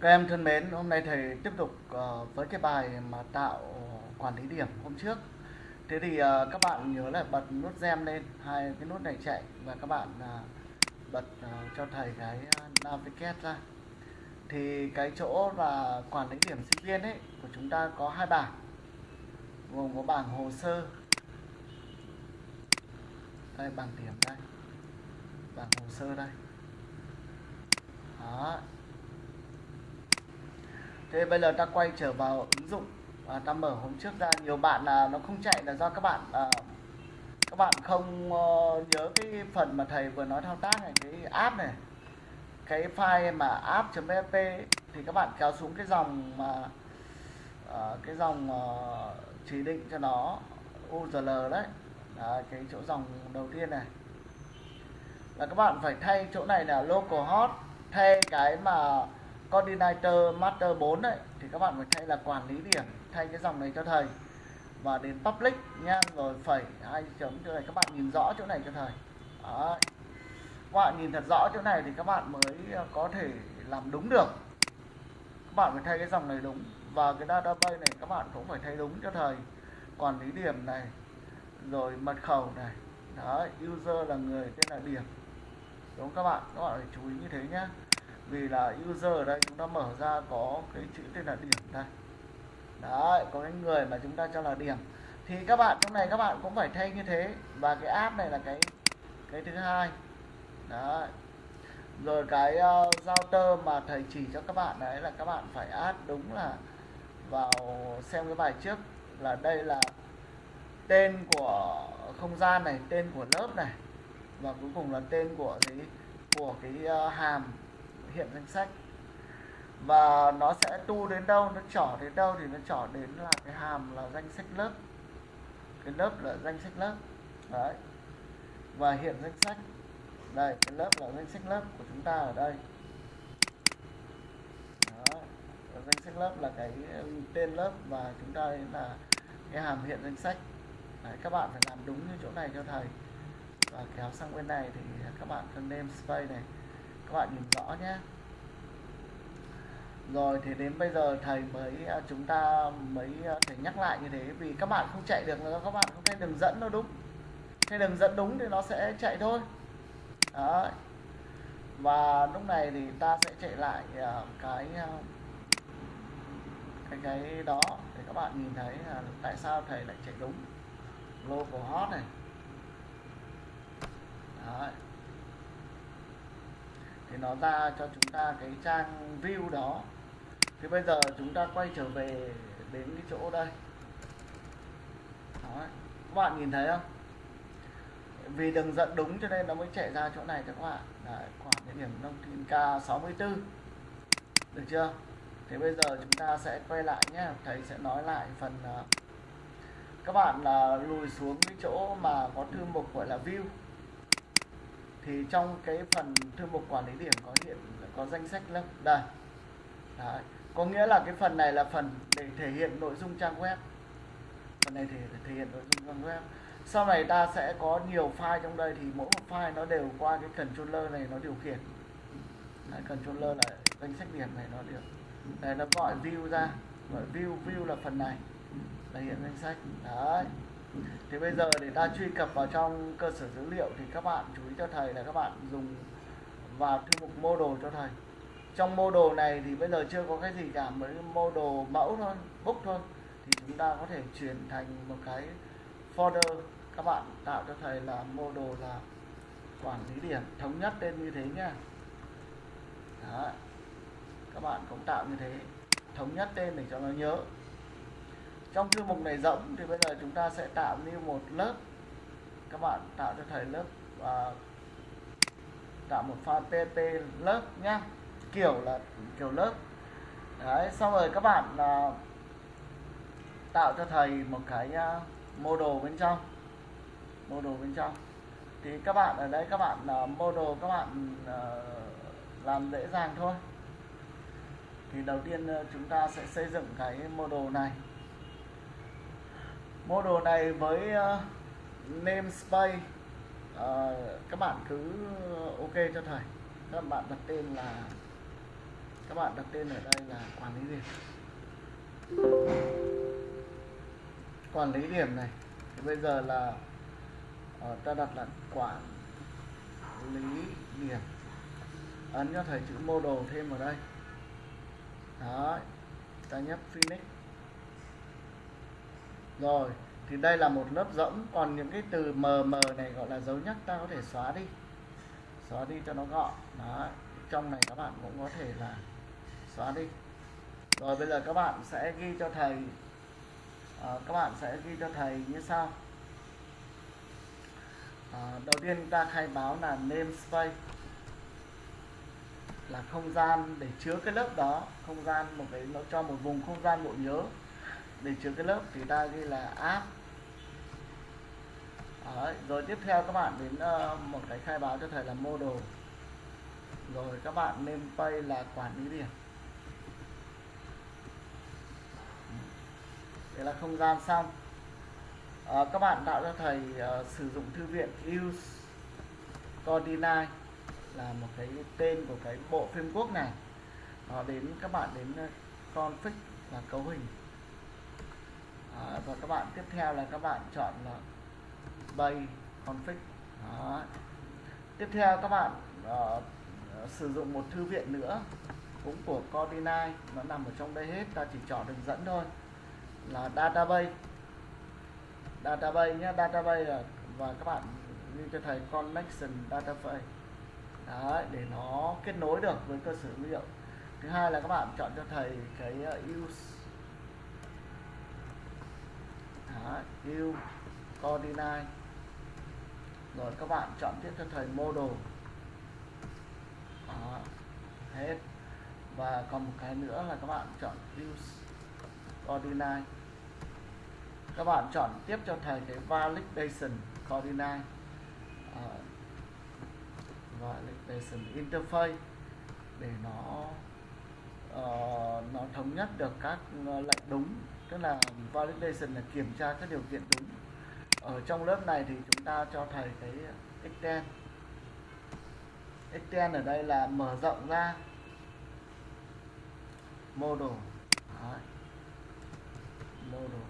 Các em thân mến, hôm nay thầy tiếp tục ờ, với cái bài mà tạo quản lý điểm hôm trước. Thế thì ờ, các bạn nhớ là bật nút gem lên, hai cái nút này chạy và các bạn ờ, bật cho thầy cái navigate ra. Thì cái chỗ là quản lý điểm sinh viên ấy của chúng ta có hai bảng. Gồm có bảng hồ sơ. Đây bảng điểm đây. Bảng hồ sơ đây. Đó, thế bây giờ ta quay trở vào ứng dụng. À, ta mở hôm trước ra nhiều bạn là nó không chạy là do các bạn à, các bạn không uh, nhớ cái phần mà thầy vừa nói thao tác này cái app này. Cái file mà app.php thì các bạn kéo xuống cái dòng mà uh, cái dòng uh, chỉ định cho nó URL đấy. À, cái chỗ dòng đầu tiên này. Là các bạn phải thay chỗ này là localhost thay cái mà coordinator master 4 đấy thì các bạn phải thay là quản lý điểm, thay cái dòng này cho thầy. Và đến public nha, rồi phẩy hai chấm chỗ này, các bạn nhìn rõ chỗ này cho thầy. Đấy. các bạn nhìn thật rõ chỗ này thì các bạn mới ờ, có thể làm đúng được. Các bạn phải thay cái dòng này đúng. Và cái database này các bạn cũng phải thay đúng cho thầy. Quản lý điểm này, rồi mật khẩu này. Đấy, user là người, tên là điểm. Đúng các bạn? Các bạn phải chú ý như thế nhé vì là user ở đây chúng ta mở ra có cái chữ tên là điểm đây đấy có cái người mà chúng ta cho là điểm. Thì các bạn trong này các bạn cũng phải thay như thế. Và cái app này là cái cái thứ hai. Đấy. Rồi cái ờ, uh, router mà thầy chỉ cho các bạn đấy là các bạn phải add đúng là vào xem cái bài trước là đây là tên của không gian này tên của lớp này. Và cuối cùng là tên của gì? Của cái uh, hàm hiện danh sách. Và nó sẽ tu đến đâu nó trỏ đến đâu thì nó trỏ đến là cái hàm là danh sách lớp. Cái lớp là danh sách lớp. Đấy. Và hiện danh sách. Đây cái lớp là danh sách lớp của chúng ta ở đây. Đó danh sách lớp là cái ừ, tên lớp và chúng ta là cái hàm hiện danh sách. Đấy, các bạn phải làm đúng như chỗ này cho thầy. Và kéo sang bên này thì các bạn cần name space này. Các bạn nhìn rõ nhé rồi thì đến bây giờ thầy mới à, chúng ta mới à, thể nhắc lại như thế. Vì các bạn không chạy được là các bạn không thấy đường dẫn nó đúng. Thấy đường dẫn đúng thì nó sẽ chạy thôi. Đấy. và lúc này thì ta sẽ chạy lại à, cái cái cái đó để các bạn nhìn thấy là tại sao thầy lại chạy đúng. Local hot này. Đấy. Thì nó ra cho chúng ta cái trang view đó thì bây giờ chúng ta quay trở về đến cái chỗ đây. Đấy. các bạn nhìn thấy không? Vì đường dẫn đúng cho nên nó mới chạy ra chỗ này các bạn. Đấy, khoảng địa điểm thông tin K64 được chưa? Thế bây giờ chúng ta sẽ quay lại nhé. Thầy sẽ nói lại phần uh, các bạn là lùi xuống cái chỗ mà có thư mục gọi là view. Thì trong cái phần thư mục quản lý điểm có hiện có danh sách lớp đây. Đấy. có nghĩa là cái phần này là phần để thể hiện nội dung trang web. Phần này thì thể hiện nội dung trang web. Sau này ta sẽ có nhiều file trong đây thì mỗi một file nó đều qua cái controller này nó điều khiển. Đấy, controller là danh sách điểm này nó điều đây nó gọi view ra. Gọi view view là phần này. Là hiện danh sách. Đấy. Thì bây giờ để ta truy cập vào trong cơ sở dữ liệu thì các bạn chú ý cho thầy là các bạn dùng vào thư mục model cho thầy trong mô đồ này thì bây giờ chưa có cái gì cả mới mô đồ mẫu thôi, book thôi, thì chúng ta có thể chuyển thành một cái folder các bạn tạo cho thầy là mô đồ là quản lý điểm, thống nhất tên như thế nhá Đó. các bạn cũng tạo như thế, thống nhất tên để cho nó nhớ trong thư mục này rỗng thì bây giờ chúng ta sẽ tạo như một lớp các bạn tạo cho thầy lớp và tạo một file pp lớp nhé kiểu là kiểu lớp. Đấy, xong rồi các bạn là tạo cho thầy một cái mô model bên trong. Model bên trong. Thì các bạn ở đây, các bạn mô model các bạn à, làm dễ dàng thôi. Thì đầu tiên chúng ta sẽ xây dựng cái model này. Model này với namespace các bạn cứ ok cho thầy. Các bạn đặt tên là các bạn đặt tên ở đây là quản lý điểm. Quản lý điểm này, thì bây giờ là ở ta đặt là quản lý điểm. Ấn cho thầy chữ mô đồ thêm vào đây. Đó ta nhấp Phoenix rồi, thì đây là một lớp rỗng còn những cái từ mờ mờ này gọi là dấu nhắc ta có thể xóa đi. Xóa đi cho nó gọn. Đó trong này các bạn cũng có thể là xóa đi. Rồi bây giờ các bạn sẽ ghi cho thầy. À, các bạn sẽ ghi cho thầy như sau. À, đầu tiên ta khai báo là namespace là không gian để chứa cái lớp đó. Không gian một cái nó cho một vùng không gian bộ nhớ. Để chứa cái lớp thì ta ghi là app. Đấy, rồi tiếp theo các bạn đến uh, một cái khai báo cho thầy là model. Rồi các bạn nên pay là quản lý điểm. Đây là không gian xong. À, các bạn tạo cho thầy uh, sử dụng thư viện use coordinate là một cái tên của cái bộ phim quốc này. Nó đến các bạn đến ờ, config là cấu hình. À, và các bạn tiếp theo là các bạn chọn là bay config. Đó. tiếp theo các bạn uh, sử dụng một thư viện nữa cũng của Cordinai. Nó nằm ở trong đây hết ta chỉ chọn đường dẫn thôi là database. Database nhé database là và các bạn như cho thầy connection database. Đấy, để nó kết nối được với cơ sở dữ liệu. Thứ hai là các bạn chọn cho thầy cái uh, use. Đấy, use coordinate. Rồi các bạn chọn tiếp cho thầy model. Đó, hết. Và còn một cái nữa là các bạn chọn use coordinate các bạn chọn tiếp cho thầy cái validation coordinate uh, à, validation interface để nó uh, nó thống nhất được các ờ, lệnh đúng. Tức là validation là kiểm tra các điều kiện đúng. Ở trong lớp này thì chúng ta cho thầy cái extend. Extend ở đây là mở rộng ra. Model. Đấy model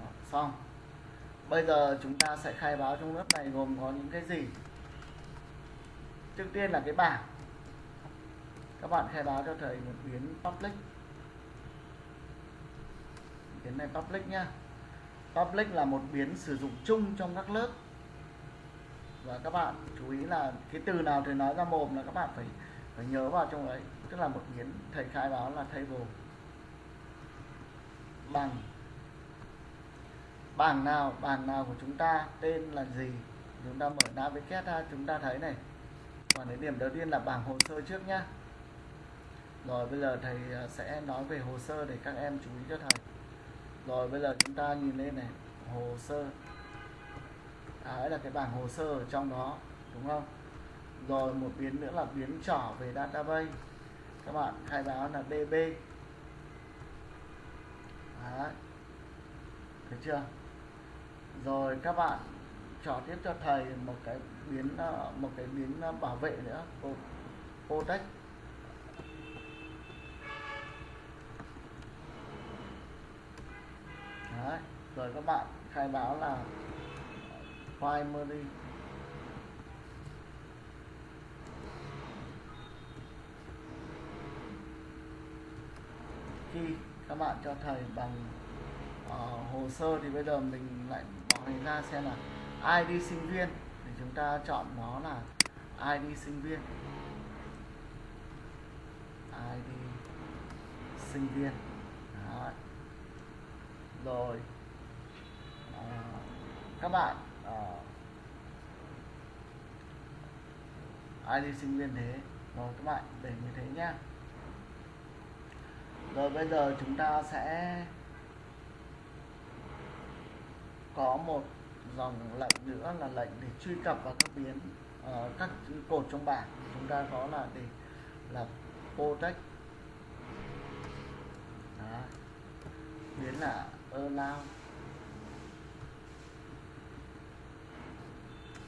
Đó, xong. Bây giờ chúng ta sẽ khai báo trong lớp này gồm có những cái gì? Trước tiên là cái bảng. Các bạn khai báo cho thầy một biến public. Biến này public nhá. Public là một biến sử dụng chung trong các lớp. Và các bạn chú ý là cái từ nào thầy nói ra mồm là các bạn phải phải nhớ vào trong đấy. tức là một biến thầy khai báo là table bằng. Bảng nào bảng nào của chúng ta tên là gì? Chúng ta mở navigate ra chúng ta thấy này. Và cái điểm đầu tiên là bảng hồ sơ trước nhá. Rồi bây giờ thầy à, sẽ nói về hồ sơ để các em chú ý cho thầy. Rồi bây giờ chúng ta nhìn lên này hồ sơ. À, đấy là cái bảng hồ sơ ở trong đó đúng không? Rồi một biến nữa là biến trỏ về database. Các bạn khai báo là db đấy. Thấy chưa rồi các bạn chọn tiếp cho thầy một cái biến ờ, một cái biến ờ, bảo vệ nữa protect Đấy. rồi các bạn khai báo là primary khi các bạn cho thầy bằng uh, hồ sơ thì bây giờ mình lại bỏ này ra xem là ID sinh viên? Thì chúng ta chọn nó là ID sinh viên. ID sinh viên. Đó. rồi. À, các bạn ờ, à, ID sinh viên thế? Rồi các bạn để như thế nhá rồi bây giờ chúng ta sẽ có một dòng lệnh nữa là lệnh để truy cập vào các biến uh, các cột trong bảng. Chúng ta có là để là protect. Đó. biến là allow.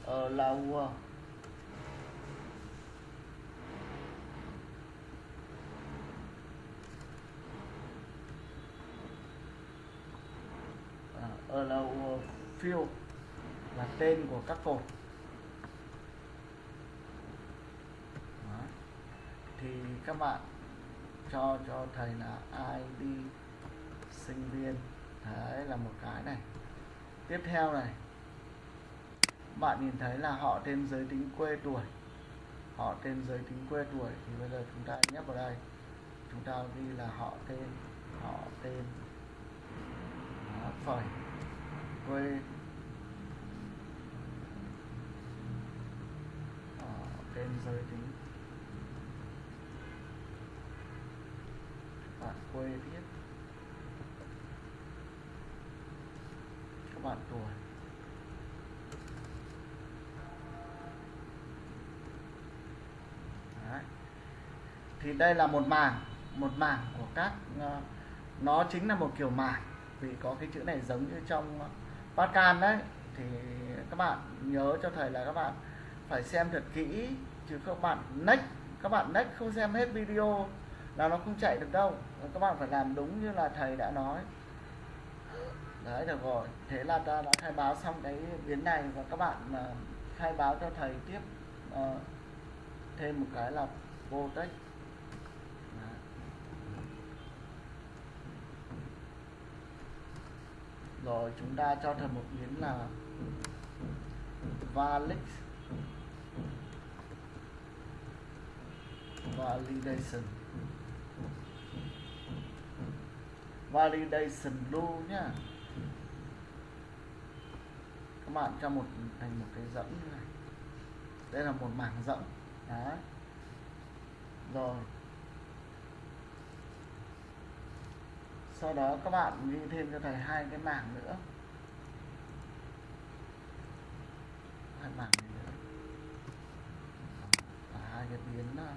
Allow. Ờ, field ờ, là tên của các cột. Đó. thì các bạn cho cho thầy là ID sinh viên. Đấy là một cái này. Tiếp theo này. Bạn nhìn thấy là họ tên giới tính quê tuổi. Họ tên giới tính quê tuổi. Thì bây giờ chúng ta nhấp vào đây. Chúng ta ghi là họ tên họ tên. Đó, phẩy quê. Họ tên giới tính. Bạn quê viết các bạn tuổi. Đấy. thì đây là một mảng một mảng của các ờ, nó chính là một kiểu mảng, vì có cái chữ này giống như trong Pascal đấy thì các bạn nhớ cho thầy là các bạn phải xem thật kỹ chứ các bạn nách, các bạn nách không xem hết video là nó không chạy được đâu. Các bạn phải làm đúng như là thầy đã nói. Đấy được rồi. Thế là ta đã khai báo xong cái biến này và các bạn uh, khai báo cho thầy tiếp uh, thêm một cái là vô text rồi, chúng ta cho thêm một biến là valid validation. Validation luôn nhá. Các bạn cho một, thành một cái dẫn như này. Đây là một mảng rộng đấy. Rồi. Sau đó các bạn ghi thêm cho thầy hai cái mảng nữa. Hai mảng này nữa. Và hai cái biến ờ,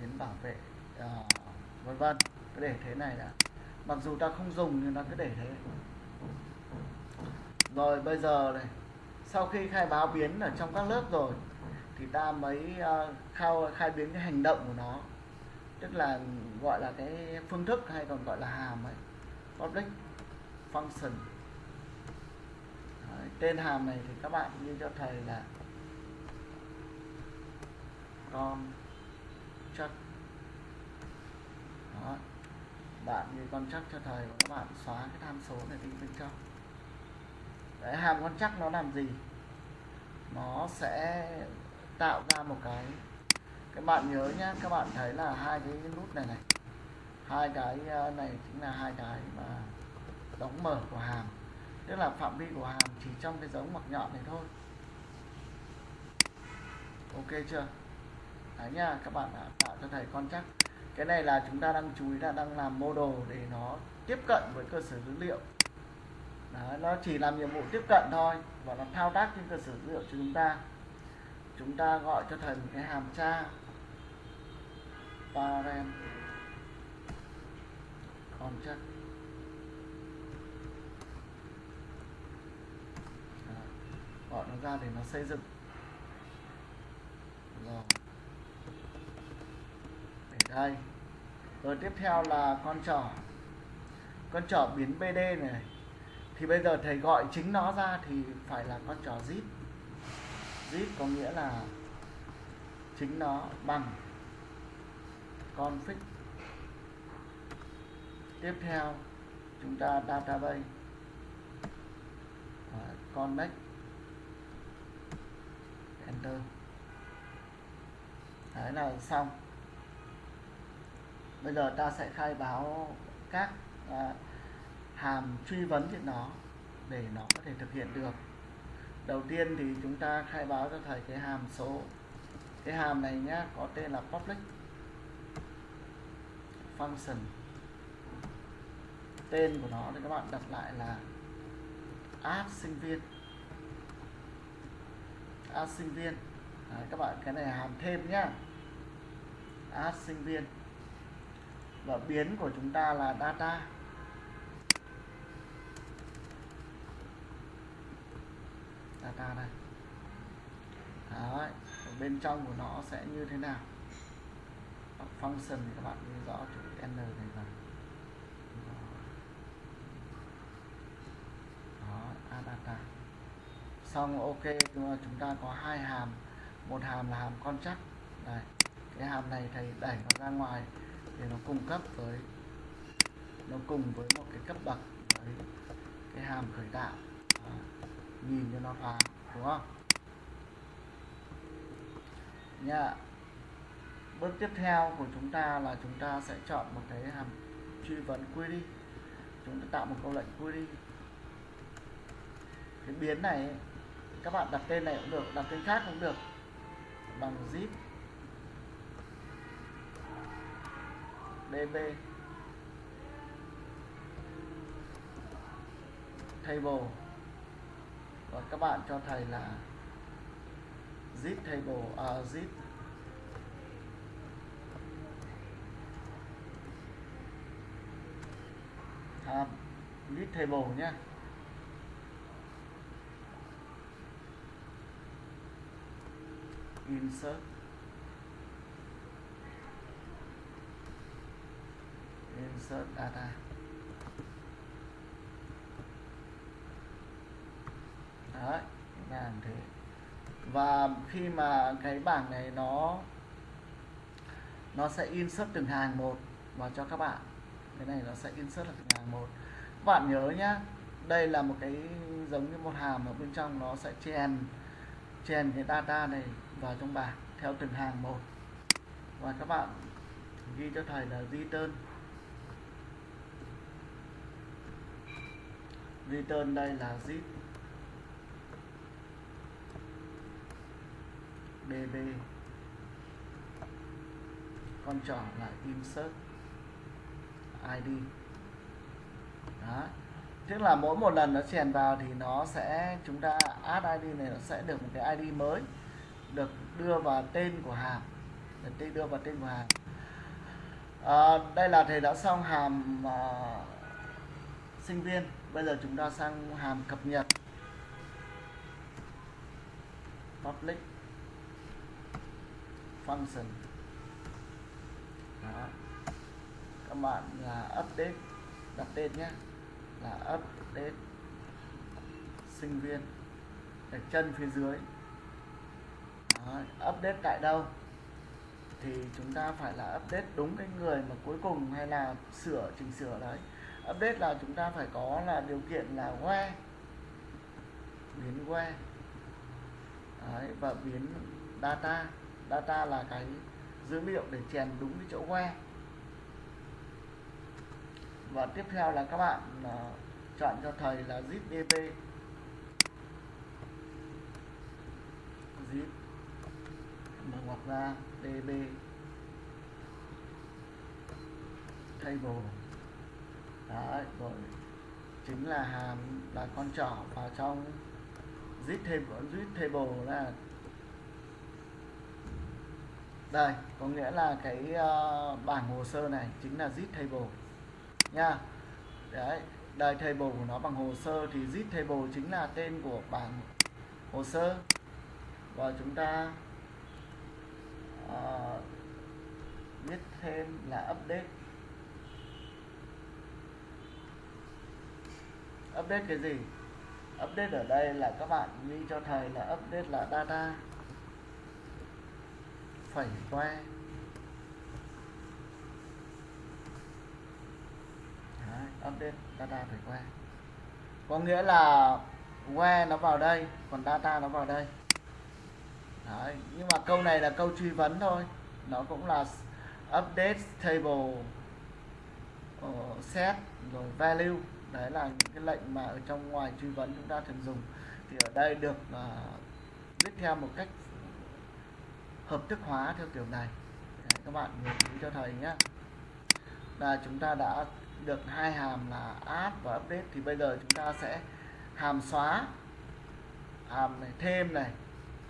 biến bảo vệ à, vân vân. Cứ để thế này đã. Mặc dù ta không dùng nhưng ta cứ để thế. Rồi bây giờ này sau khi khai báo biến ở trong các lớp rồi thì ta mới ờ, uh, khai, khai biến cái hành động của nó tức là gọi là cái phương thức hay còn gọi là hàm ấy. Public function. Đấy, tên hàm này thì các bạn như cho thầy là con chắc đó bạn như con chắc cho thầy và các bạn xóa cái tham số này đi bên trong. Đấy hàm con chắc nó làm gì? Nó sẽ tạo ra một cái các bạn nhớ nhá các bạn thấy là hai cái nút này này. Hai cái à, này chính là hai cái mà đóng mở của hàm tức là phạm vi của hàm chỉ trong cái dấu ngoặc nhọn này thôi. Ok chưa? Đấy nha các bạn đã tạo cho thầy con chắc. Cái này là chúng ta đang chú ý là đang làm mô đồ để nó tiếp cận với cơ sở dữ liệu. Đấy, nó chỉ làm nhiệm vụ tiếp cận thôi và nó thao tác trên cơ sở dữ liệu cho chúng ta. Chúng ta gọi cho thầy một cái hàm tra parent contract gọi nó ra để nó xây dựng. Rồi. Để đây. Rồi tiếp theo là con trỏ con trỏ biến bd này. Thì bây giờ thầy gọi chính nó ra thì phải là con trỏ zip. Zip có nghĩa là chính nó bằng config tiếp theo chúng ta database. Connect. Enter. Đấy là xong. Bây giờ ta sẽ khai báo các à, hàm truy vấn trên nó để nó có thể thực hiện được. Đầu tiên thì chúng ta khai báo cho thầy cái hàm số. Cái hàm này nhá có tên là public function. Tên của nó thì các bạn đặt lại là add sinh viên. Add sinh viên. Đấy, các bạn cái này hàm thêm nhá. Add sinh viên. Và biến của chúng ta là data. Data đây. Đấy, bên trong của nó sẽ như thế nào? Function thì các bạn ghi rõ chữ n này vào data xong ok chúng ta có hai hàm. Một hàm là hàm con chắc này cái hàm này thầy đẩy nó ra ngoài để nó cung cấp với nó cùng với một cái cấp bậc với cái hàm khởi tạo. À, nhìn cho nó phá đúng không? Nha bước tiếp theo của chúng ta là chúng ta sẽ chọn một cái hàm truy vấn query. Chúng ta tạo một câu lệnh query. Cái biến này các bạn đặt tên này cũng được đặt tên khác cũng được. Bằng zip. Db table. Và các bạn cho thầy là zip table à, zip à, list table nhé. Insert. Insert data. Đấy làm thế. Và khi mà cái bảng này nó nó sẽ insert từng hàng một vào cho các bạn. Cái này nó sẽ insert là từng hàng một. Các bạn nhớ nhá, đây là một cái giống như một hàm ở bên trong, nó sẽ chèn chèn cái data này vào trong bảng theo từng hàng một. Và các bạn ghi cho thầy là return. Return đây là zip. Db con trỏ là insert id đó. Tức là mỗi một lần nó chèn vào thì nó sẽ chúng ta add id này nó sẽ được một cái id mới được đưa vào tên của hàm. Được đưa vào tên của hàm. À, đây là thầy đã xong hàm uh, sinh viên. Bây giờ chúng ta sang hàm cập nhật. Public function. Đó. các bạn là update đặt tên nhé là update sinh viên ở chân phía dưới. Đó. update tại đâu? Thì chúng ta phải là update đúng cái người mà cuối cùng hay là sửa chỉnh sửa đấy. Update là chúng ta phải có là điều kiện là que biến que đấy, và biến data. Data là cái dữ liệu để chèn đúng cái chỗ que và tiếp theo là các bạn uh, chọn cho thầy là zip db zip. Mở ngoặc ra db table. Đấy rồi. Chính là hàm là con trỏ vào trong zip table zip table là đây có nghĩa là cái uh, bảng hồ sơ này chính là zip table nha. Đấy đây table của nó bằng hồ sơ thì zip table chính là tên của bảng hồ sơ. Và chúng ta ờ, uh, viết thêm là update. Update cái gì? Update ở đây là các bạn ghi cho thầy là update là data. Phẩy que. Đấy, update data phải que. Có nghĩa là que nó vào đây còn data nó vào đây. Đấy, nhưng mà câu này là câu truy vấn thôi. Nó cũng là update table uh, set rồi value. Đấy là những cái lệnh mà ở trong ngoài truy vấn chúng ta thường dùng. Thì ở đây được uh, viết theo một cách hợp thức hóa theo kiểu này. Đấy, các bạn nhớ cho thầy nhé là chúng ta đã được hai hàm là add và update thì bây giờ chúng ta sẽ hàm xóa, hàm này, thêm này,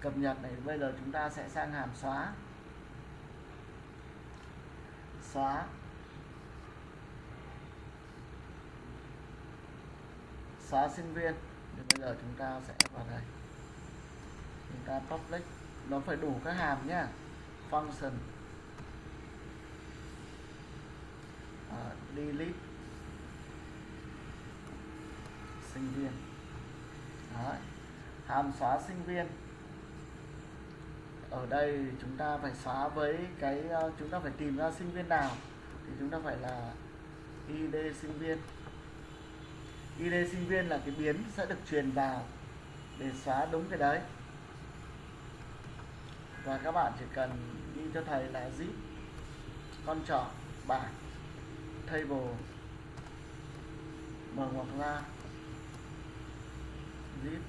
cập nhật này, bây giờ chúng ta sẽ sang hàm xóa. Xóa. Xóa sinh viên. Thì bây giờ chúng ta sẽ vào đây. Chúng ta public. Nó phải đủ các hàm nhá. Function. Ờ, uh, delete sinh viên. Đấy. hàm xóa sinh viên. Ở đây chúng ta phải xóa với cái ờ, chúng ta phải tìm ra sinh viên nào thì chúng ta phải là id sinh viên. id sinh viên là cái biến sẽ được truyền vào để xóa đúng cái đấy. Và các bạn chỉ cần đi cho thầy là zip con trỏ bảng table. Mở ngoặc ra. Zip.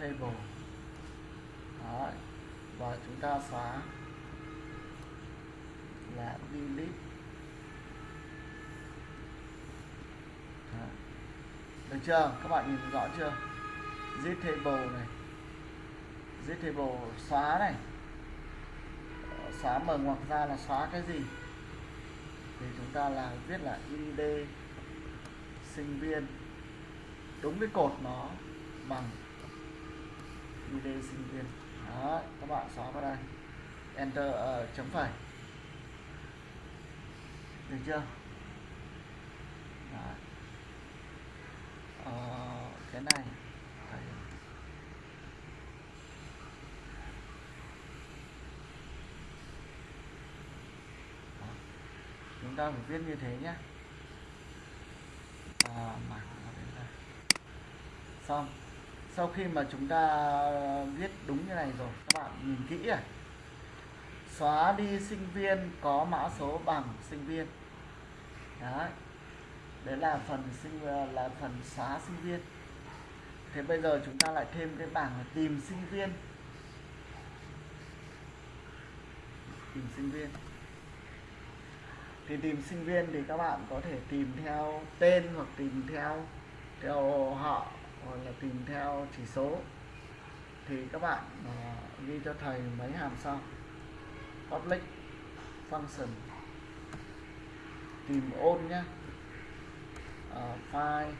Table. Đấy. Và chúng ta xóa. Là delete. Được chưa? Các bạn nhìn rõ chưa? Zip table này. Zip table xóa này. Xóa mở ngoặc ra là xóa cái gì? Thì chúng ta là viết là id sinh viên. Đúng cái cột nó bằng id sinh viên. Đó các bạn xóa vào đây. Enter uh, chấm phẩy. Được chưa? Đó. Ờ, cái này thầy Đó chúng ta phải viết như thế nhé à, mảng nó đến đây. Xong sau khi mà chúng ta viết đúng như này rồi các bạn nhìn kỹ à. Xóa đi sinh viên có mã số bằng sinh viên. Đấy. Đấy là phần sinh là phần xóa sinh viên. Thế bây giờ chúng ta lại thêm cái bảng là tìm sinh viên. Tìm sinh viên thì tìm sinh viên thì các bạn có thể tìm theo tên hoặc tìm theo theo họ hoặc là tìm theo chỉ số. Thì các bạn uh, ghi cho thầy mấy hàm sau. Public function. Tìm ôn nhé uh, à, file.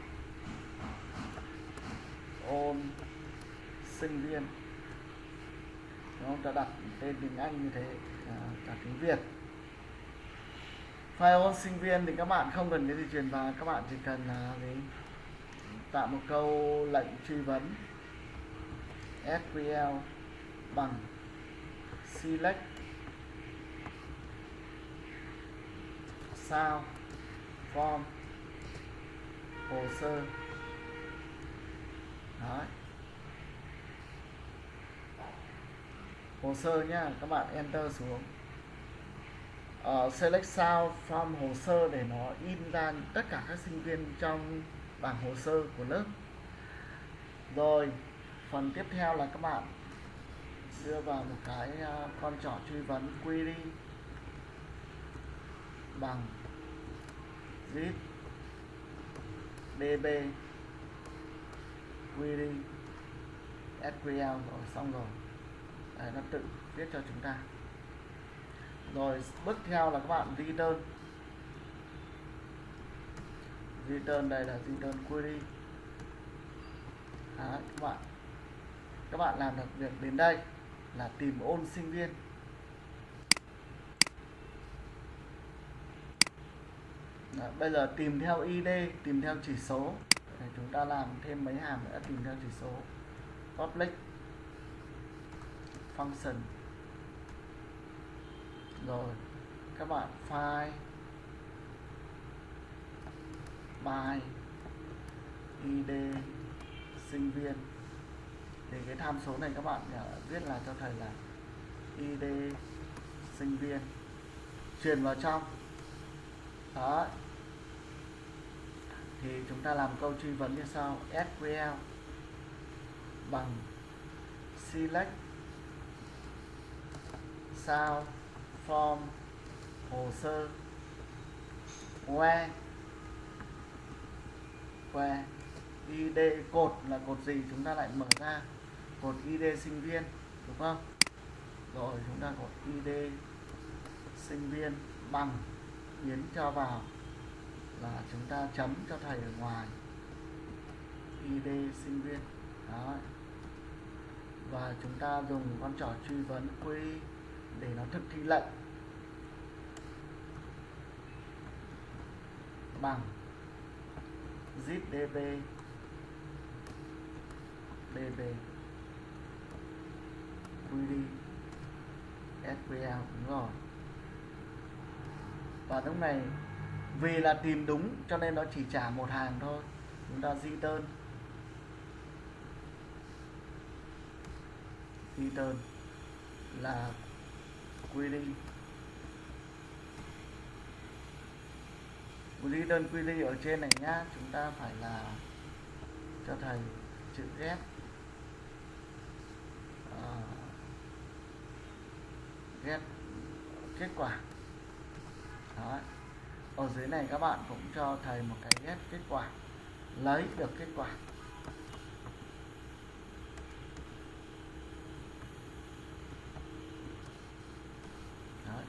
Ôn sinh viên. Nó không? ta đặt tên tiếng Anh như thế uh, cả tiếng Việt file sinh viên thì các bạn không cần cái gì truyền vào, các bạn chỉ cần là gì? Tạo một câu lệnh truy vấn. SQL bằng select. Sao? Form? Hồ sơ? Đấy. hồ sơ nhá, các bạn enter xuống uh, select sao from hồ sơ để nó in ra tất cả các sinh viên trong bảng hồ sơ của lớp. Rồi phần tiếp theo là các bạn đưa vào một cái uh, con trỏ truy vấn query bằng zip db query sql rồi xong rồi. Đấy, nó tự viết cho chúng ta rồi bước theo là các bạn return. Return đây là return query. Đấy, các bạn? Các bạn làm được việc đến đây là tìm ôn sinh viên. Đấy, bây giờ tìm theo ID tìm theo chỉ số. Để chúng ta làm thêm mấy hàm nữa tìm theo chỉ số. Public function rồi, các bạn file by id sinh viên. Thì cái tham số này các bạn à, viết là cho thầy là id sinh viên. Truyền vào trong. Đó thì chúng ta làm câu truy vấn như sau. SQL bằng select, sao form hồ sơ where where id cột là cột gì chúng ta lại mở ra? Cột id sinh viên, đúng không? Rồi chúng ta cột id sinh viên bằng, biến cho vào là chúng ta chấm cho thầy ở ngoài. Id sinh viên đó và chúng ta dùng con trỏ truy vấn quy để nó thực thi lệnh. Bằng zip db DB QD SQL đúng rồi. Và lúc này, vì là tìm đúng cho nên nó chỉ trả một hàng thôi, chúng ta di tơn. Di tơn là quy ly ly đơn quy ly ở trên này nhá, chúng ta phải là cho thầy chữ ghép à, ghép kết quả. Đó. ở dưới này các bạn cũng cho thầy một cái ghép kết quả, lấy được kết quả.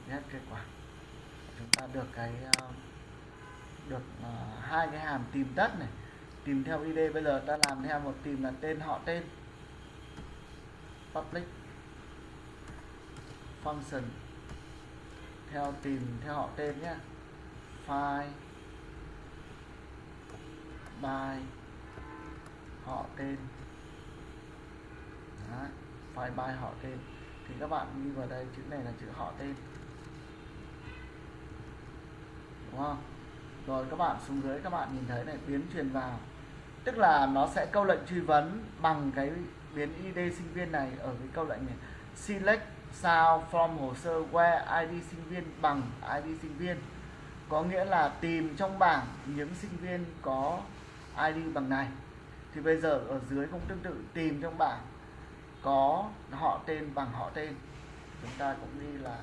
Đó, kết quả. Chúng ta được cái ờ, được ờ, hai cái hàm tìm tất này. Tìm theo id bây giờ ta làm theo một tìm là tên họ tên. Public function. Theo tìm theo họ tên nhé file by họ tên. Đó, file by họ tên. Thì các bạn đi vào đây chữ này là chữ họ tên đúng không? Rồi các bạn xuống dưới, các bạn nhìn thấy này, biến truyền vào. Tức là nó sẽ câu lệnh truy vấn bằng cái biến id sinh viên này ở cái câu lệnh này. Select sao from hồ sơ where id sinh viên bằng id sinh viên. Có nghĩa là tìm trong bảng những sinh viên có id bằng này. Thì bây giờ ở dưới cũng tương tự, tìm trong bảng có họ tên bằng họ tên. Chúng ta cũng ghi là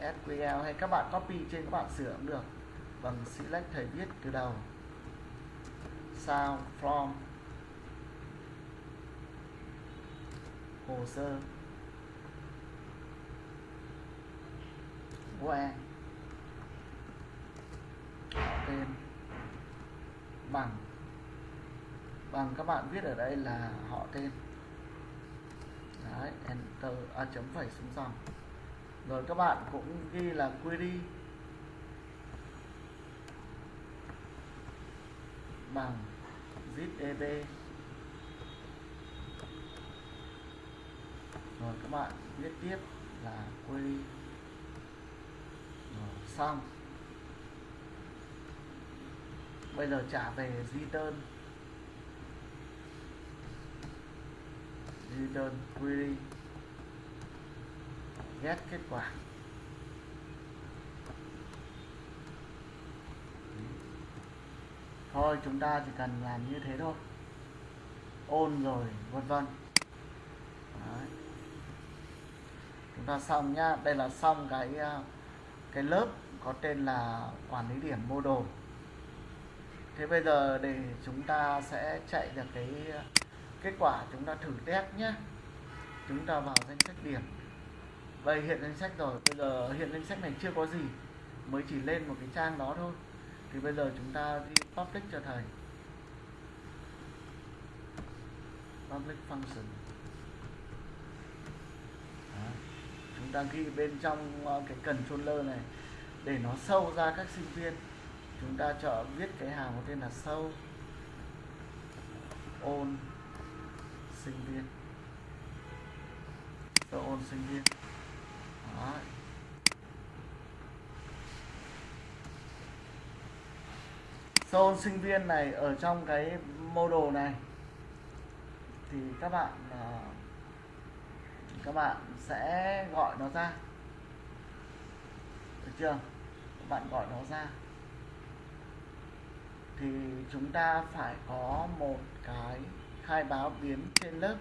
SQL hay các bạn copy trên các bạn sửa cũng được. Vâng, bằng select thầy viết từ đầu. Sao from hồ sơ. Where. Họ tên. Bằng. Bằng các bạn viết ở đây là họ tên. Đấy enter à, chấm phẩy xuống dòng. Rồi các bạn cũng ghi là query bằng zip eb rồi các bạn viết tiếp là query. Rồi, xong. Bây giờ trả về return return query. Get kết quả. Thôi, chúng ta chỉ cần làm như thế thôi. Ôn rồi, vân vân. Chúng ta xong nhá. Đây là xong cái ờ, cái lớp có tên là quản lý điểm mô đồ. Thế bây giờ để chúng ta sẽ chạy được cái ờ, kết quả chúng ta thử test nhé chúng ta vào danh sách điểm. Vậy hiện danh sách rồi. Bây giờ hiện danh sách này chưa có gì. Mới chỉ lên một cái trang đó thôi thì bây giờ chúng ta đi public cho thầy. Public function. Đó. chúng ta ghi bên trong ờ, cái controller này để nó sâu ra các sinh viên. Chúng ta chọn viết cái hàng có tên là sâu. Ôn sinh viên. Sâu ôn sinh viên. Đó. Zone sinh viên này ở trong cái model này, thì các bạn à, các bạn sẽ gọi nó ra. Được chưa? Các bạn gọi nó ra. Thì chúng ta phải có một cái khai báo biến trên lớp.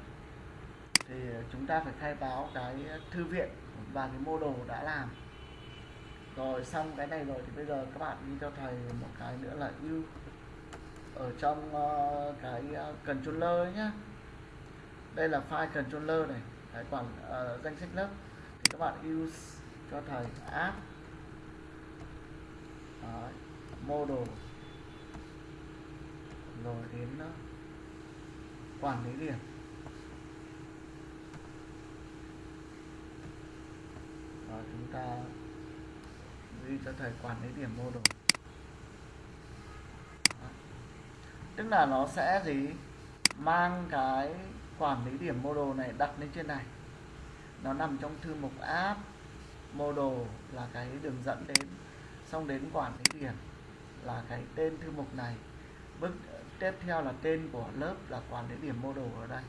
Thì chúng ta phải khai báo cái thư viện và cái model đã làm rồi xong cái này rồi thì bây giờ các bạn đi cho thầy một cái nữa là ưu ở trong uh, cái uh, controller nhá. Đây là file controller này cái quản uh, danh sách lớp. Thì các bạn use cho thầy app. Đấy, model. Rồi đến uh, quản lý điểm. Rồi chúng ta ghi cho thầy quản lý điểm mô đồ. Tức là nó sẽ gì? Mang cái quản lý điểm model này đặt lên trên này. Nó nằm trong thư mục app model là cái đường dẫn đến, xong đến quản lý điểm là cái tên thư mục này. Bước tiếp theo là tên của lớp là quản lý điểm model ở đây.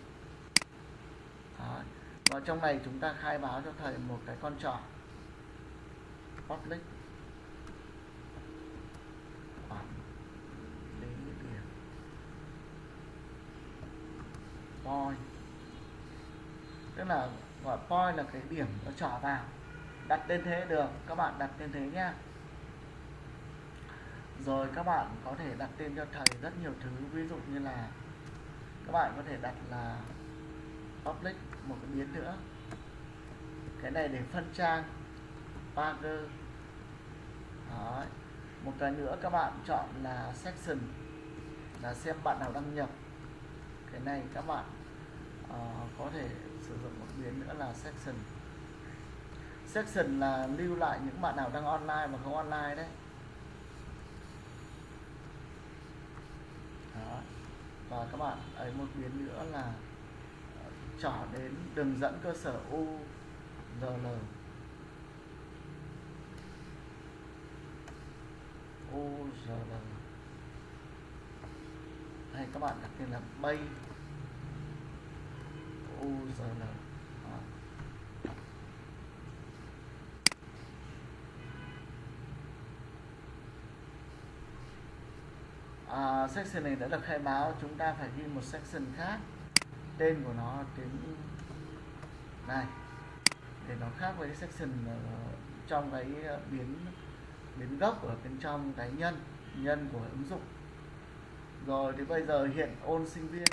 Đó. và trong này chúng ta khai báo cho thầy một cái con trỏ public quản lý điểm point. Tức là, gọi point là cái điểm nó trỏ vào. Đặt tên thế, được. Các bạn đặt tên thế nhá. Rồi các bạn có thể đặt tên cho thầy rất nhiều thứ. Ví dụ như là, các bạn có thể đặt là public một cái biến nữa. Cái này để phân trang. Pager. Đấy. một cái nữa các bạn chọn là section. Là xem bạn nào đăng nhập cái này các bạn uh, có thể sử dụng một biến nữa là section. Section là lưu lại những bạn nào đang online và không online đấy. Đó. và các bạn ấy một biến nữa là ờ, trỏ đến đường dẫn cơ sở URL URL này các bạn đặt tên là bay. URL ờ. à, section này đã được khai báo chúng ta phải ghi một section khác. Tên của nó tiếng này. Để nó khác với section ờ, trong cái ờ, biến biến gốc ở bên trong cái nhân nhân của ứng dụng rồi, thì bây giờ hiện ôn sinh viên.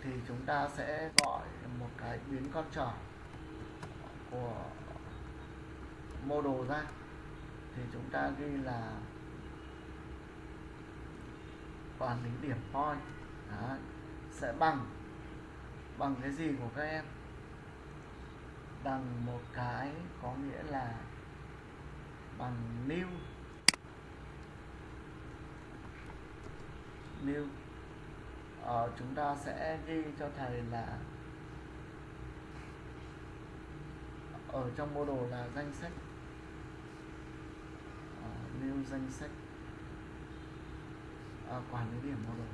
Thì chúng ta sẽ gọi một cái biến con trỏ của mô đồ ra. Thì chúng ta ghi là quản lý điểm point. Đấy. sẽ bằng bằng cái gì của các em? Bằng một cái có nghĩa là bằng new. New ờ, chúng ta sẽ ghi cho thầy là ở trong mô đồ là danh sách. Ờ, new danh sách. Ờ, quản lý điểm model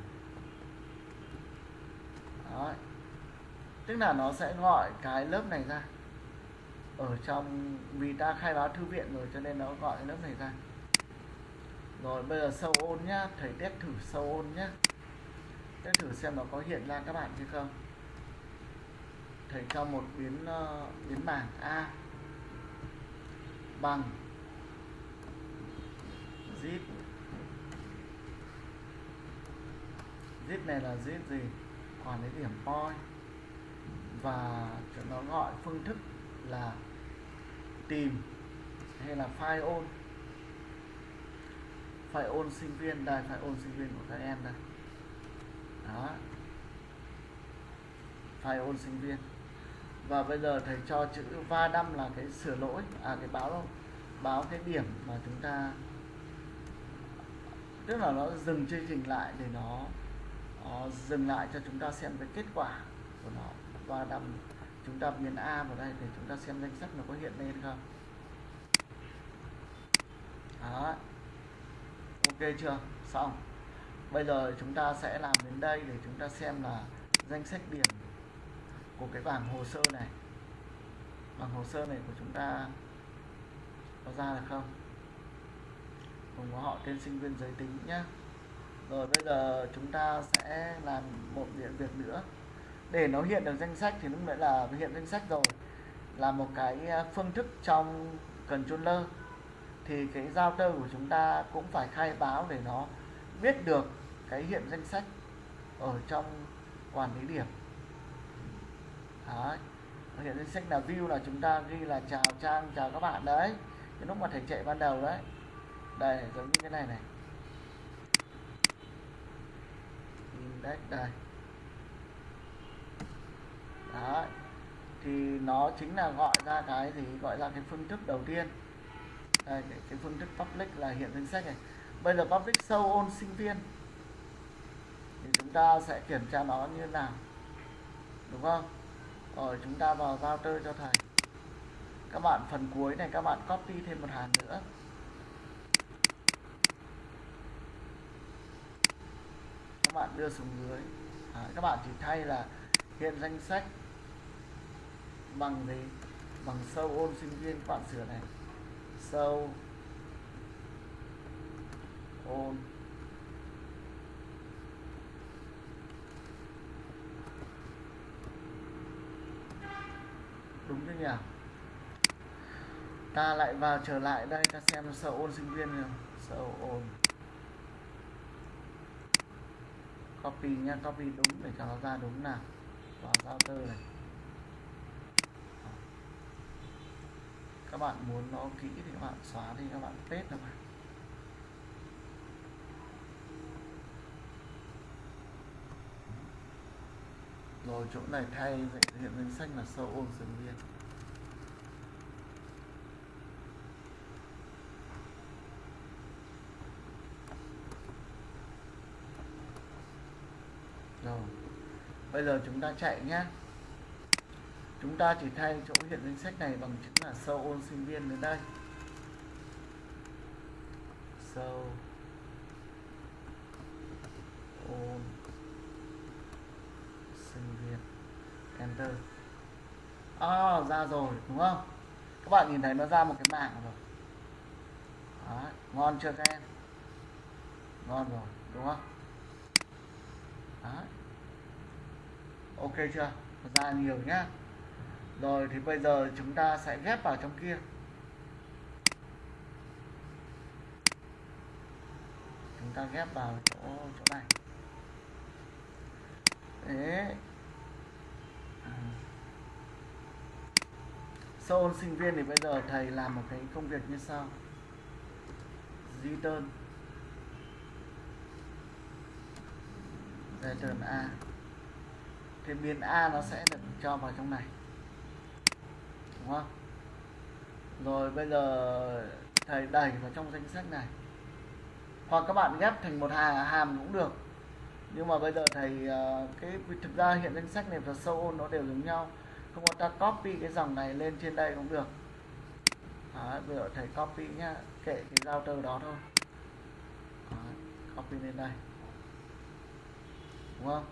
Đấy. tức là nó sẽ gọi cái lớp này ra. Ở trong vì ta khai báo thư viện rồi cho nên nó gọi cái lớp này ra rồi bây giờ sâu ôn nhá. Thầy test thử sâu ôn nhá. Test thử xem nó có hiện ra các bạn hay không. Thầy cho một biến uh, biến bảng a. Bằng. Zip. Zip này là zip gì? Quản lý điểm point. Và nó gọi phương thức là tìm hay là file ôn phải ôn sinh viên đây phải ôn sinh viên của các em đây. Đó. Phải ôn sinh viên. Và bây giờ thầy cho chữ va đâm là cái sửa lỗi à cái báo báo cái điểm mà chúng ta tức là nó dừng chương trình lại để nó, nó dừng lại cho chúng ta xem cái kết quả của nó. Va đâm chúng ta biến A vào đây để chúng ta xem danh sách nó có hiện lên không. Đó ok chưa? Xong. Bây giờ chúng ta sẽ làm đến đây để chúng ta xem là danh sách điểm của cái bảng hồ sơ này. Bảng hồ sơ này của chúng ta có ra được không? Cùng có họ tên sinh viên giới tính nhé rồi bây giờ chúng ta sẽ làm một việc việc nữa. Để nó hiện được danh sách thì lúc nãy là hiện danh sách rồi. Là một cái à, phương thức trong controller thì cái giao tơ của chúng ta cũng phải khai báo để nó biết được cái hiện danh sách ở trong quản lý điểm. Đấy, hiện danh sách là view là chúng ta ghi là chào trang, chào các bạn đấy. Cái lúc mà thầy chạy ban đầu đấy. Đây, giống như cái này này. Index đây. Đấy, thì nó chính là gọi ra cái gì? Gọi ra cái phương thức đầu tiên đây cái, cái phương thức public là hiện danh sách này. Bây giờ public sâu ôn sinh viên. Thì chúng ta sẽ kiểm tra nó như thế nào. Đúng không? Rồi chúng ta vào router cho thầy. Các bạn phần cuối này các bạn copy thêm một hàng nữa. Các bạn đưa xuống dưới. À, các bạn chỉ thay là hiện danh sách bằng gì bằng sâu ôn sinh viên các bạn sửa này sâu ôn. Đúng chưa nhỉ? Ta lại vào trở lại đây, ta xem sợ ôn sinh viên nào sợ ôn copy nha, copy đúng để cho nó ra đúng nào. Vào router này. Các bạn muốn nó kỹ thì các bạn xóa đi, các bạn paste nó vào rồi, chỗ này thay hiện danh sách là sâu ôn sinh viên. Rồi, bây giờ chúng ta chạy nhé chúng ta chỉ thay chỗ hiện danh sách này bằng chữ là sâu ôn sinh viên đến đây. Sâu ôn sinh viên. Enter. À, ra rồi đúng không? Các bạn nhìn thấy nó ra một cái bảng rồi. Đó, ngon chưa các em? Ngon rồi đúng không? Đó. ok chưa? Ra nhiều nhá rồi thì bây giờ chúng ta sẽ ghép vào trong kia. Chúng ta ghép vào chỗ chỗ này. Thế à. sau ôn sinh viên thì bây giờ thầy làm một cái công việc như sau. Return return a. Thì biến a nó sẽ được cho vào trong này không rồi bây giờ thầy đẩy vào trong danh sách này. Hoặc các bạn ghép thành một hà hàm cũng được. Nhưng mà bây giờ thầy ờ, cái thực ra hiện danh sách này và sâu ôn nó đều giống nhau. Không có ta copy cái dòng này lên trên đây cũng được. Đó, bây giờ thầy copy nhá kệ cái giao tờ đó thôi. Đó, copy lên đây. Đúng không?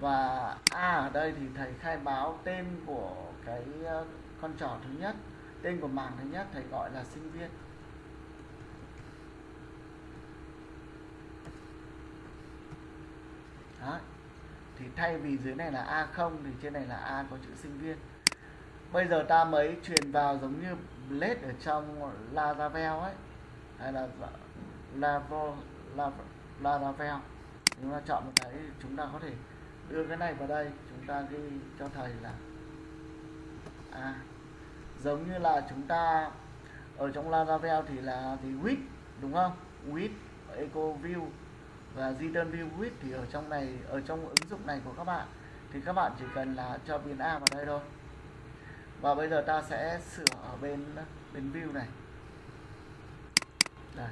Và a ở đây thì thầy khai báo tên của cái ờ, con trỏ thứ nhất tên của mảng thứ nhất thầy gọi là sinh viên. Đó. thì thay vì dưới này là A0 thì trên này là A có chữ sinh viên. Bây giờ ta mới truyền vào giống như blade ở trong Laravel ấy. Hay là dạ, Laravel Laravel. Chúng ta chọn một cái chúng ta có thể đưa cái này vào đây. Chúng ta ghi cho thầy là à, giống như là chúng ta ở trong Laravel thì là thì with đúng không? With eco view và return view with thì ở trong này ở trong ứng dụng này của các bạn. Thì các bạn chỉ cần là cho biến a vào đây thôi. Và bây giờ ta sẽ sửa ở bên bên view này. Đây.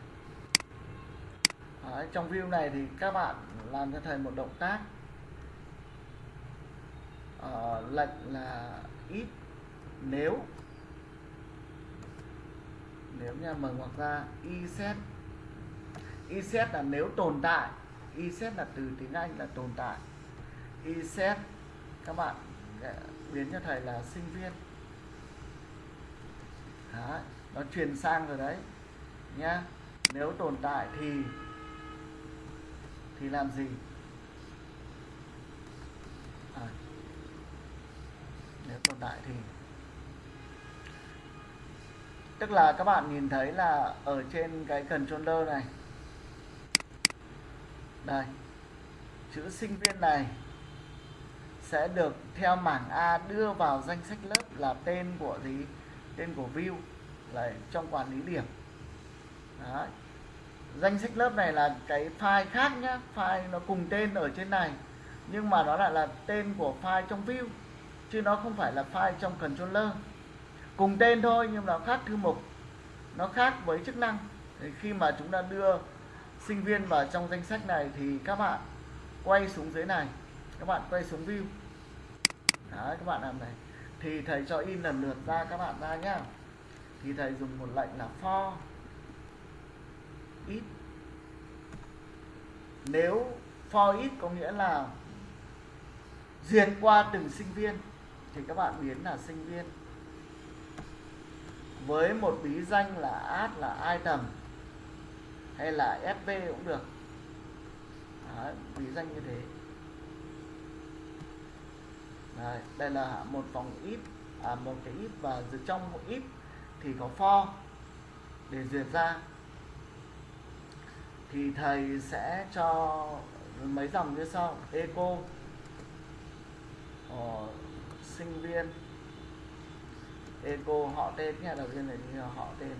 Đấy, trong view này thì các bạn làm cho thầy một động tác. Uh, lệnh là ít nếu nếu nha mở ngoặc ra y iset y là nếu tồn tại y là từ tiếng anh là tồn tại. y các bạn ờ, biến cho thầy là sinh viên. Đấy, nó truyền sang rồi đấy nhá. Nếu tồn tại thì thì làm gì? À, nếu tồn tại thì tức là các bạn nhìn thấy là ở trên cái controller này. Đây. Chữ sinh viên này sẽ được theo mảng A đưa vào danh sách lớp là tên của gì? Tên của view. Là trong quản lý điểm. Đấy. danh sách lớp này là cái file khác nhá. File nó cùng tên ở trên này. Nhưng mà nó lại là tên của file trong view. Chứ nó không phải là file trong controller cùng tên thôi, nhưng nó khác thư mục. Nó khác với chức năng. Thì khi mà chúng ta đưa sinh viên vào trong danh sách này thì các bạn quay xuống dưới này. Các bạn quay xuống view. Đấy, các bạn làm này. Thì thầy cho in lần lượt ra các bạn ra nhá. Thì thầy dùng một lệnh là for ít nếu for ít có nghĩa là duyệt qua từng sinh viên, thì các bạn biến là sinh viên với một bí danh là ad là item hay là fb cũng được. Đấy, bí danh như thế. Đấy, đây là một vòng if à, một cái if và trong một if thì có for để duyệt ra. Thì thầy sẽ cho mấy dòng như sau. Eco ờ, sinh viên eco họ tên nhé đầu tiên là như họ tên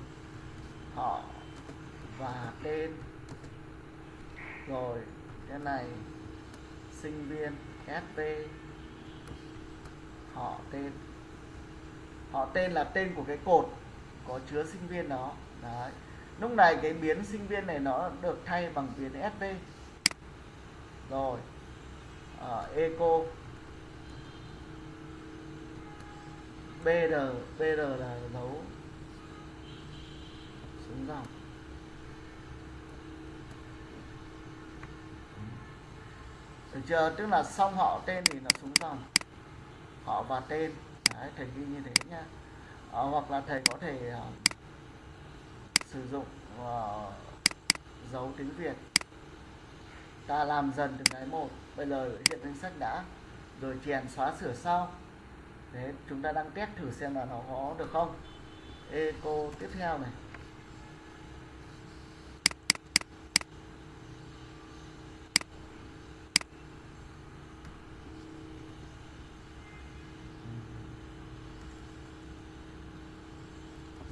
họ và tên. Rồi, cái này, sinh viên sp họ tên họ tên là tên của cái cột có chứa sinh viên đó. Đấy, lúc này cái biến sinh viên này nó được thay bằng biến sv rồi ở eco. Br br là dấu xuống dòng. Được chưa? Tức là xong họ tên thì nó xuống dòng. Họ và tên. Đấy, thầy ghi như thế nhá. À, hoặc là thầy có thể uh, sử dụng uh, dấu tiếng Việt. Ta làm dần từng cái một. Bây giờ hiện danh sách đã. Rồi chèn xóa sửa sau thế chúng ta đang test thử xem là nó có được không. Eco tiếp theo này.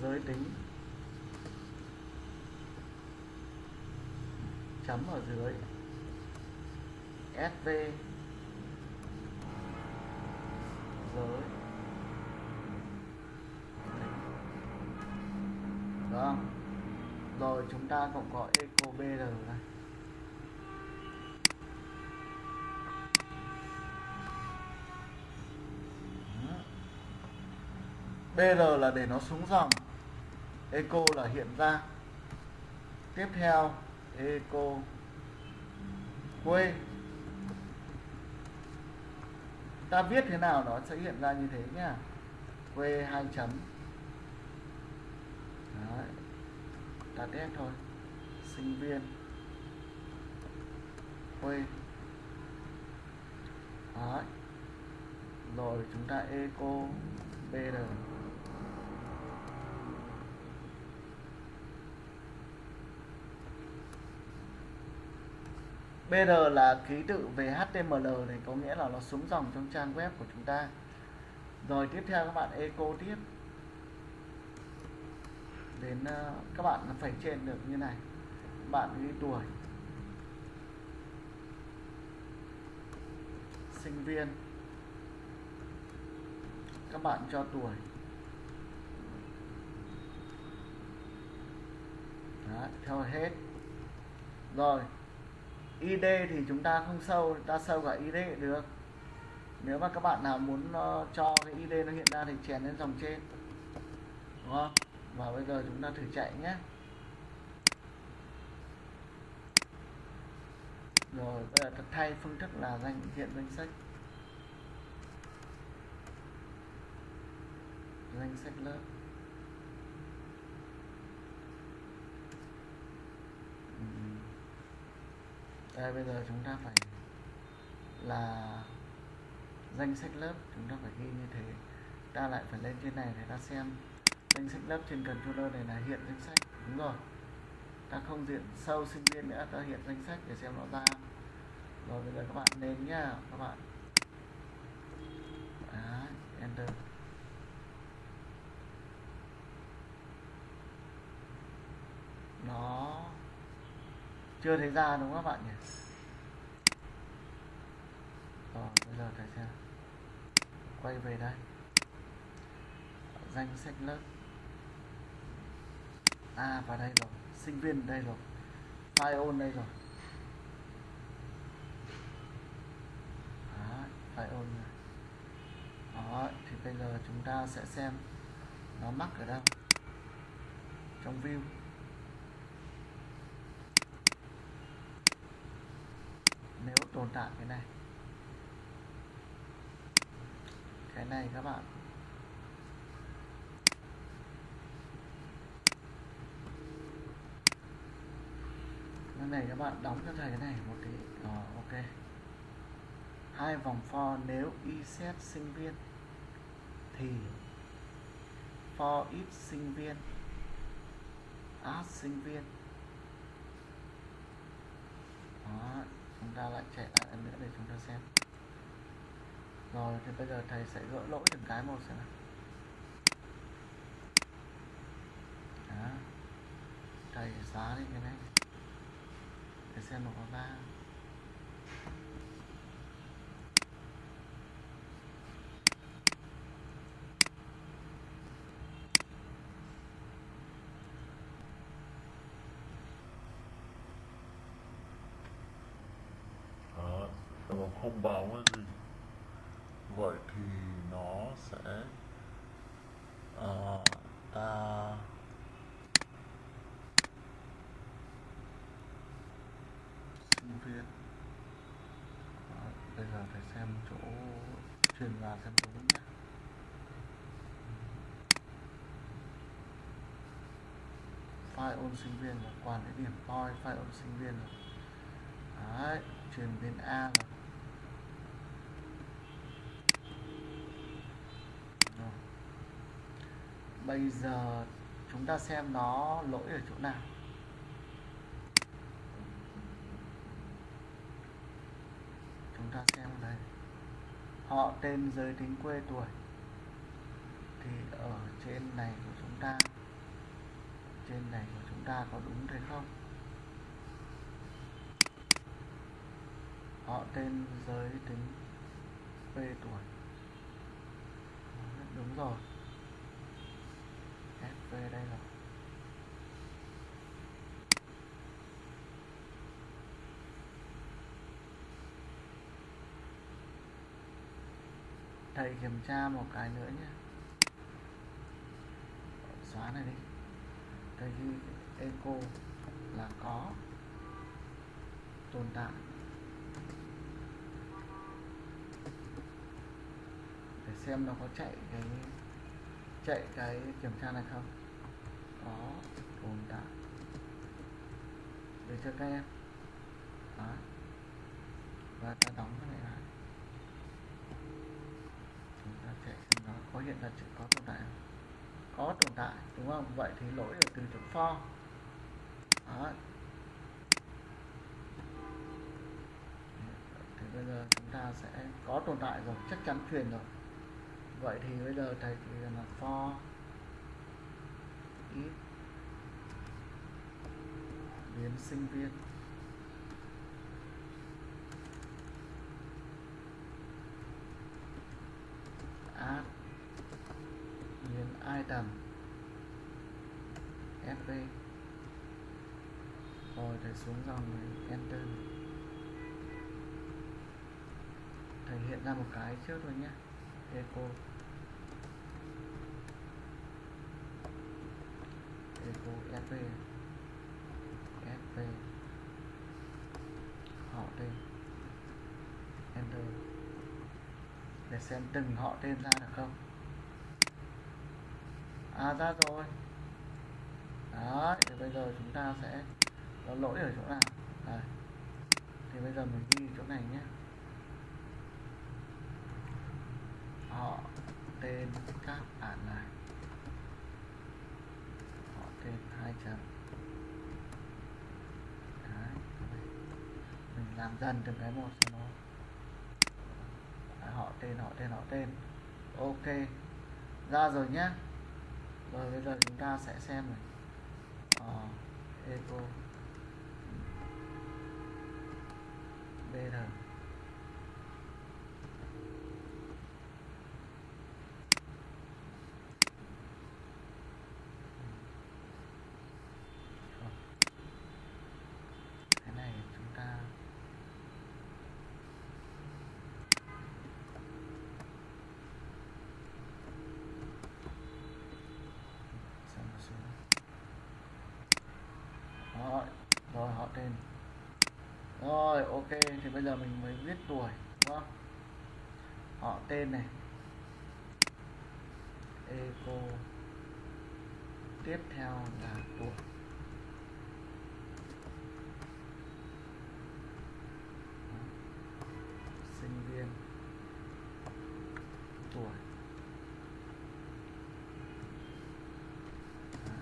Giới tính. Chấm ở dưới. SV Rồi gọi có Eco BR này. BR là để nó xuống dòng. Eco là hiện ra. Tiếp theo, Eco Quê. Ta viết thế nào nó sẽ hiện ra như thế nhá. Quê hai chấm. Đấy. Ta test thôi. Sinh viên. Quê Đấy. Rồi chúng ta Eco BR BR là ký tự về HTML này có nghĩa là nó xuống dòng trong trang web của chúng ta. Rồi tiếp theo các bạn eco tiếp. Đến ờ, các bạn phải trên được như này bạn ghi tuổi sinh viên các bạn cho tuổi Đó, theo hết. Rồi ID thì chúng ta không sâu ta sâu cả ID được. Nếu mà các bạn nào muốn uh, cho cái ID nó hiện ra thì chèn lên dòng trên. Đúng không? Và bây giờ chúng ta thử chạy nhé. Rồi, bây giờ thay phương thức là danh hiện danh sách. Danh sách lớp. Đây, bây giờ chúng ta phải là danh sách lớp, chúng ta phải ghi như thế. Ta lại phải lên trên này để ta xem. Danh sách lớp trên controller này là hiện danh sách. Đúng rồi. Ta không diện sâu sinh viên nữa, ta hiện danh sách để xem nó ra rồi bây giờ các bạn lên nhá các bạn. Đấy, enter. Nó chưa thấy ra đúng không các bạn nhỉ? Rồi bây giờ thầy xem. Quay về đây. Danh sách lớp. À vào đây rồi. Sinh viên đây rồi. File on đây rồi. Phải on này. Đó thì bây giờ chúng ta sẽ xem nó mắc ở đâu. Trong view. Nếu tồn tại cái này. Cái này các bạn. Cái này các bạn đóng cho thầy cái này một tí. Ờ, hai vòng for nếu y xét sinh viên thì for ít sinh viên as sinh viên đó, chúng ta lại chạy lại lần nữa để chúng ta xem rồi, thì bây giờ thầy sẽ gỡ lỗi từng cái một xem nào đó. thầy xóa đi cái này để xem nó có ba Đó, mà Ờ, không báo cái gì? Vậy thì nó sẽ ờ, ta sinh viên. À, bây giờ phải xem chỗ truyền vào xem đúng nhé file ôn sinh viên là quản lý điểm point file ôn sinh viên rồi đấy truyền bên A là Rồi bây giờ chúng ta xem nó lỗi ở chỗ nào. Chúng ta xem đây. Họ tên giới tính quê tuổi. Thì ở trên này của chúng ta, trên này của chúng ta có đúng thế không? Họ tên giới tính quê tuổi. Đúng rồi. SV đây rồi thầy kiểm tra một cái nữa nhé. Xóa này đi. Thầy ghi eco là có tồn tại. Để xem nó có chạy cái chạy cái kiểm tra này không? Có, tồn tại. Để cho các em. Đó. Và ta đóng cái này lại. Chúng ta chạy xem nó có hiện ra chữ có tồn tại không? Có tồn tại, đúng không? Vậy thì lỗi ở từ chỗ for. Đó. Thì bây giờ chúng ta sẽ có tồn tại rồi, chắc chắn truyền rồi vậy thì bây giờ thầy chỉ là for ít biến sinh viên. Add biến item. Fv rồi thầy xuống dòng này, enter. Thầy hiện ra một cái trước rồi nhé. Echo. Vô fv fv họ tên. Enter. Để xem từng họ tên ra được không. À ra rồi. Đấy, thì bây giờ chúng ta sẽ có lỗi ở chỗ nào? Đấy. thì bây giờ mình ghi chỗ này nhé. Họ tên các bạn này họ tên hai chấm đấy mình làm dần từng cái một cho nó. Đấy, họ tên họ tên họ tên. Ok ra rồi nhé rồi bây giờ chúng ta sẽ xem này. Ờ, eco. Br cái này chúng ta ok, thì bây giờ mình mới viết tuổi, đúng không? Họ tên này. Eco. Tiếp theo là tuổi sinh viên tuổi Đó.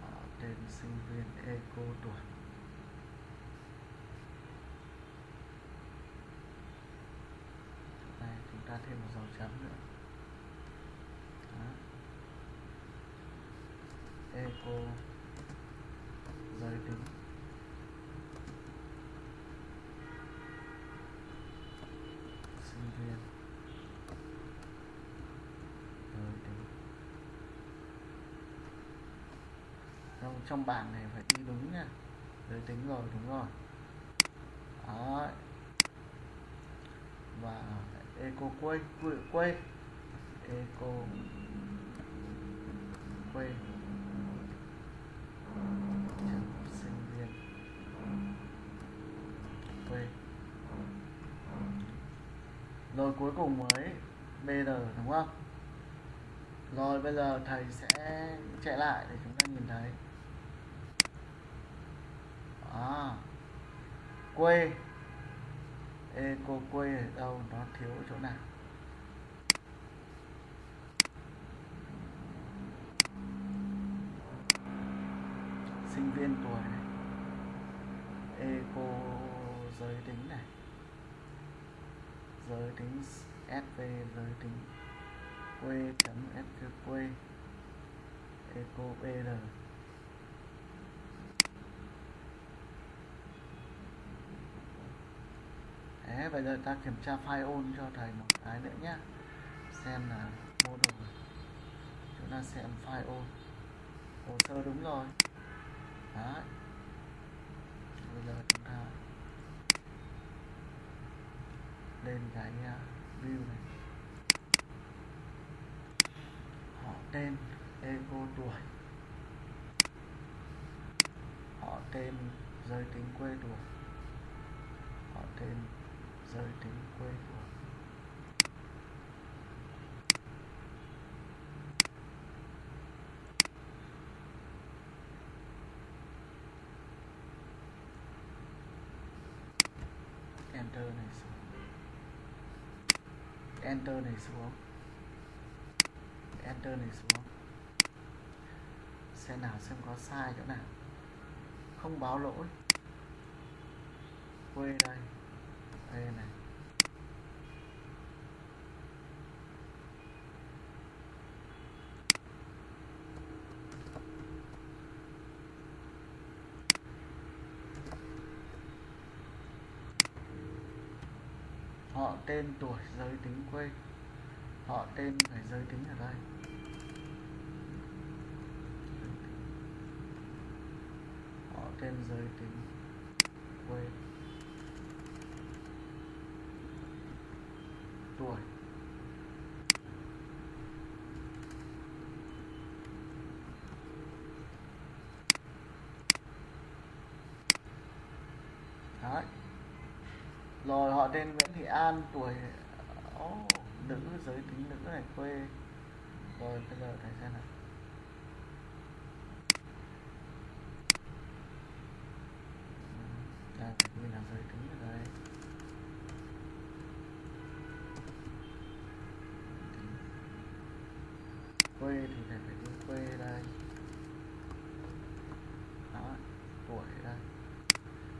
họ tên sinh viên eco tuổi đây chúng ta thêm một dòng chấm nữa. Đó. eco giới tính sinh viên. Giới tính trong trong bảng này phải đi đúng nha. Giới tính rồi, đúng rồi. Đó và Eh, eco quay quay quay eco eh, quay sinh viên quê rồi cuối cùng mới br đúng không? Rồi bây giờ thầy sẽ chạy lại để chúng ta nhìn thấy. À, quê eco quê ở đâu, nó thiếu chỗ nào? Sinh viên tuổi này. Eco giới tính này. Giới tính sv giới tính quê chấm sq quê. Eco br Đấy, bây giờ ta kiểm tra file ôn cho thầy một cái nữa nhé xem là model chúng ta xem file ôn hồ sơ đúng rồi. Đấy. Bây giờ chúng ta lên cái uh, view này. Họ tên eco tuổi. Họ tên giới tính quê tuổi. Họ tên giới đến quê của enter này xuống. Enter này xuống. Enter này xuống. Xem nào, xem có sai chỗ nào. Không báo lỗi. Quê đây đây này. Họ tên tuổi, giới tính quê. Họ tên phải giới tính ở đây. Họ tên giới tính quê tuổi. Đấy. Rồi họ tên Nguyễn Thị An tuổi oh, nữ giới tính nữ này quê. Rồi bây giờ thầy xem nào đây phải ghi là giới tính ở đây quê thì thầy phải đi quê đây. Đó, tuổi đây.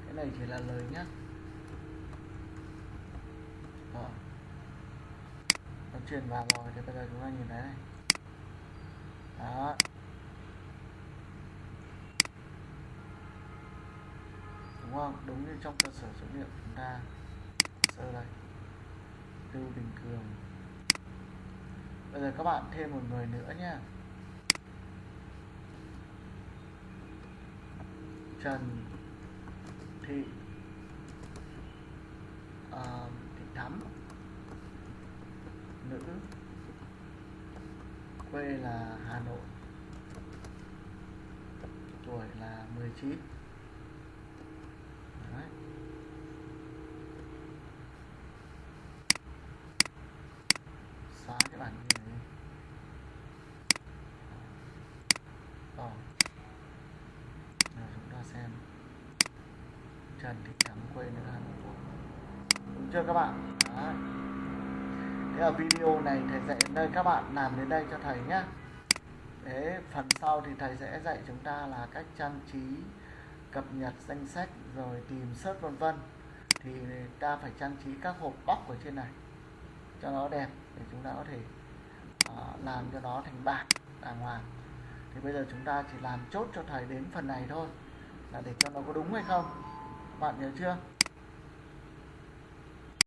Cái này chỉ là lời nhắc rồi nó chuyển vào rồi thì bây giờ chúng ta nhìn thấy này. Đó. Đúng không? Đúng như trong cơ sở dữ liệu chúng ta. Sơ đây. Tiêu bình cường bây giờ các bạn thêm một người nữa nhé Trần Thị uh, Thị Thắm. Nữ. Quê là Hà Nội. Tuổi là 19 Đấy. cần thì chẳng quên được Hàn Quốc đúng chưa các bạn? Đấy. thế ở video này thầy dạy đến đây các bạn làm đến đây cho thầy nhé. Thế phần sau thì thầy sẽ dạy chúng ta là cách trang trí cập nhật danh sách rồi tìm search vân vân. Thì ta phải trang trí các hộp bóc ở trên này cho nó đẹp để chúng ta có thể uh, làm cho nó thành bảng đàng hoàng. Thì bây giờ chúng ta chỉ làm chốt cho thầy đến phần này thôi là để cho nó có đúng hay không? Bạn nhớ chưa?